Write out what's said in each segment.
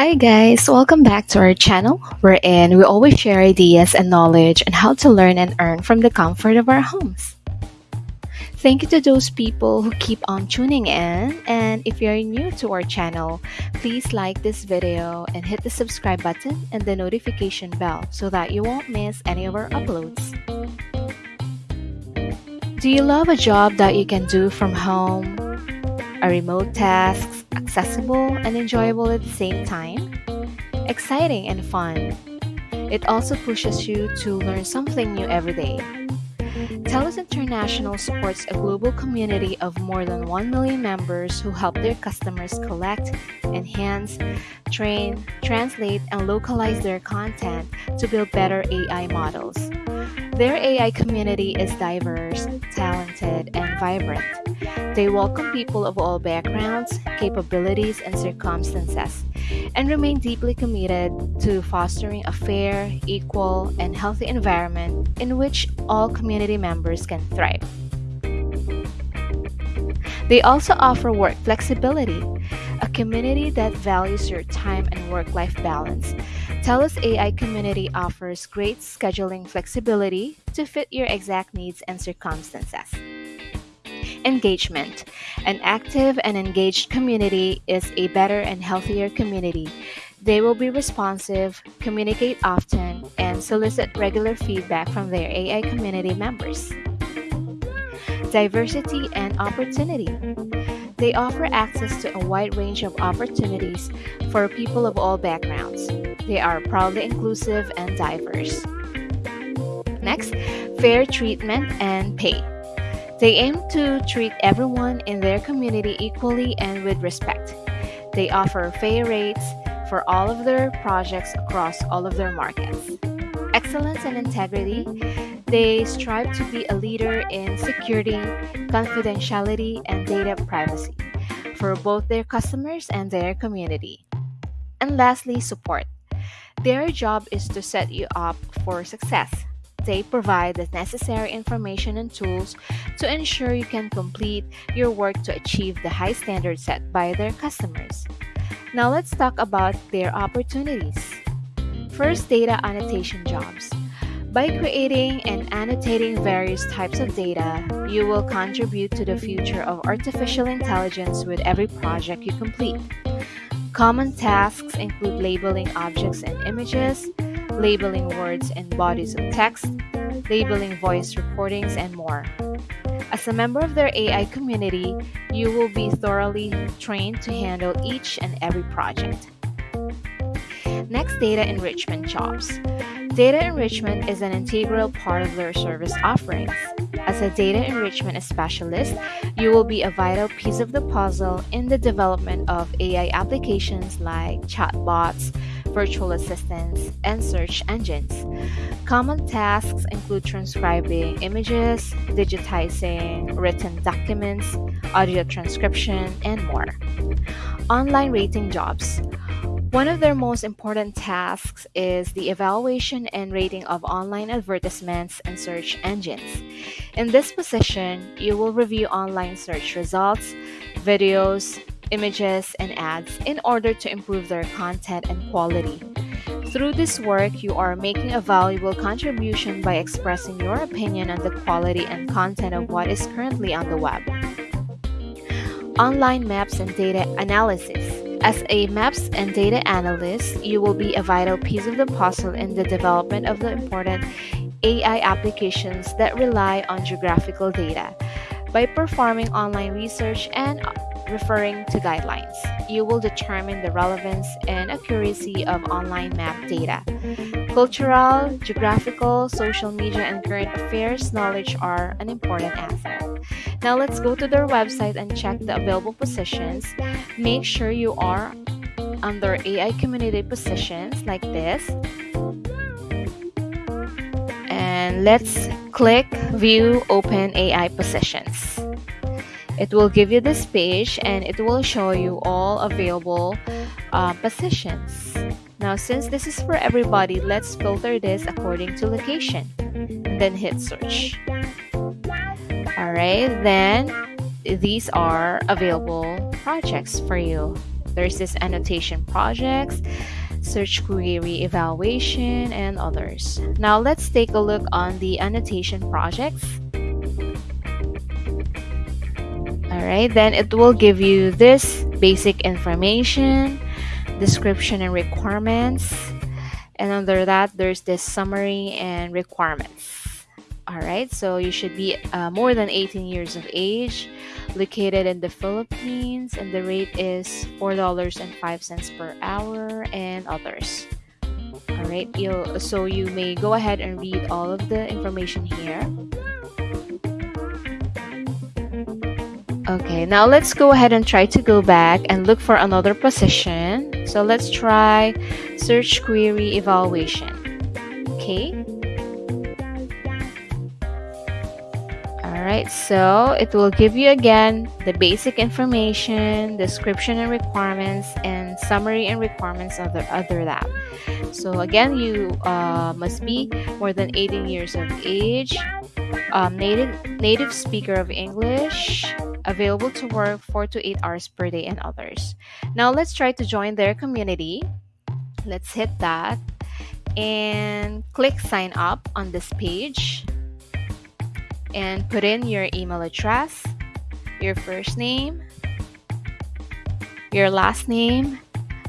Hi guys, welcome back to our channel wherein we always share ideas and knowledge on how to learn and earn from the comfort of our homes. Thank you to those people who keep on tuning in and if you're new to our channel, please like this video and hit the subscribe button and the notification bell so that you won't miss any of our uploads. Do you love a job that you can do from home? A remote tasks accessible and enjoyable at the same time, exciting and fun. It also pushes you to learn something new every day. TELUS International supports a global community of more than 1 million members who help their customers collect, enhance, train, translate, and localize their content to build better AI models. Their AI community is diverse, talented, and vibrant. They welcome people of all backgrounds, capabilities, and circumstances, and remain deeply committed to fostering a fair, equal, and healthy environment in which all community members can thrive. They also offer work flexibility, a community that values your time and work life balance. TELUS AI community offers great scheduling flexibility to fit your exact needs and circumstances. Engagement. An active and engaged community is a better and healthier community. They will be responsive, communicate often, and solicit regular feedback from their AI community members diversity, and opportunity. They offer access to a wide range of opportunities for people of all backgrounds. They are proudly inclusive and diverse. Next, fair treatment and pay. They aim to treat everyone in their community equally and with respect. They offer fair rates for all of their projects across all of their markets. Excellence and integrity they strive to be a leader in security, confidentiality, and data privacy for both their customers and their community. And lastly, support. Their job is to set you up for success. They provide the necessary information and tools to ensure you can complete your work to achieve the high standards set by their customers. Now let's talk about their opportunities. First, data annotation jobs. By creating and annotating various types of data, you will contribute to the future of artificial intelligence with every project you complete. Common tasks include labeling objects and images, labeling words and bodies of text, labeling voice recordings, and more. As a member of their AI community, you will be thoroughly trained to handle each and every project. Next, data enrichment jobs. Data enrichment is an integral part of their service offerings. As a data enrichment specialist, you will be a vital piece of the puzzle in the development of AI applications like chatbots, virtual assistants, and search engines. Common tasks include transcribing images, digitizing written documents, audio transcription, and more. Online rating jobs. One of their most important tasks is the evaluation and rating of online advertisements and search engines. In this position, you will review online search results, videos, images, and ads in order to improve their content and quality. Through this work, you are making a valuable contribution by expressing your opinion on the quality and content of what is currently on the web. Online maps and data analysis. As a maps and data analyst, you will be a vital piece of the puzzle in the development of the important AI applications that rely on geographical data. By performing online research and referring to guidelines, you will determine the relevance and accuracy of online map data. Cultural, geographical, social media, and current affairs knowledge are an important asset. Now let's go to their website and check the available positions. Make sure you are under AI community positions like this. And let's click view open AI positions. It will give you this page and it will show you all available uh, positions. Now, since this is for everybody, let's filter this according to location then hit search. Alright, then these are available projects for you. There's this annotation projects, search query evaluation, and others. Now let's take a look on the annotation projects. Alright, then it will give you this basic information, description and requirements, and under that there's this summary and requirements. Alright, so you should be uh, more than 18 years of age, located in the Philippines, and the rate is $4.05 per hour, and others. Alright, so you may go ahead and read all of the information here. Okay, now let's go ahead and try to go back and look for another position. So let's try search query evaluation. Okay. Alright, so it will give you again the basic information, description and requirements, and summary and requirements of the other lab. So again, you uh, must be more than 18 years of age, um, native native speaker of English, available to work 4 to 8 hours per day, and others. Now let's try to join their community. Let's hit that and click sign up on this page and put in your email address, your first name, your last name,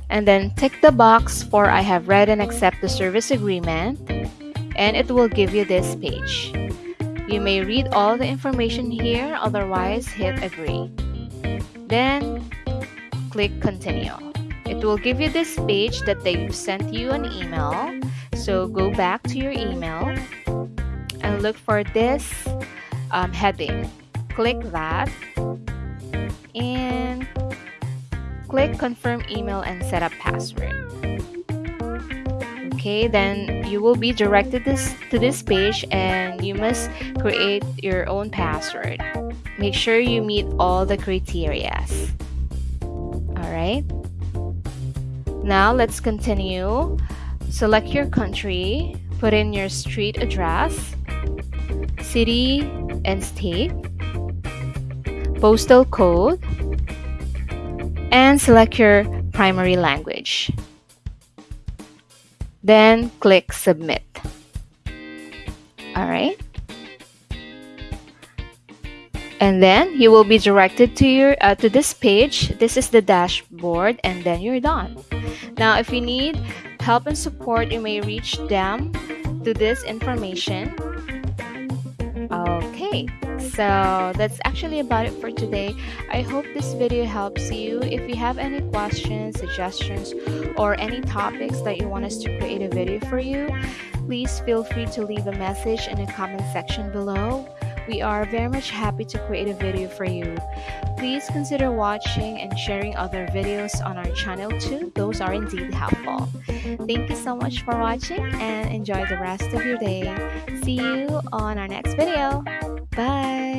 and then tick the box for I have read and accept the service agreement and it will give you this page. You may read all the information here, otherwise hit agree. Then click continue. It will give you this page that they sent you an email. So go back to your email and look for this um, heading. Click that and click confirm email and set up password. Okay, then you will be directed this to this page and you must create your own password. Make sure you meet all the criteria. Alright. Now let's continue. Select your country, put in your street address, city and state, postal code, and select your primary language. Then click submit. Alright. And then you will be directed to your uh, to this page. This is the dashboard and then you're done. Now if you need help and support, you may reach them to this information Okay, so that's actually about it for today. I hope this video helps you. If you have any questions, suggestions, or any topics that you want us to create a video for you, please feel free to leave a message in the comment section below. We are very much happy to create a video for you. Please consider watching and sharing other videos on our channel too. Those are indeed helpful. Thank you so much for watching and enjoy the rest of your day. See you on our next video. Bye!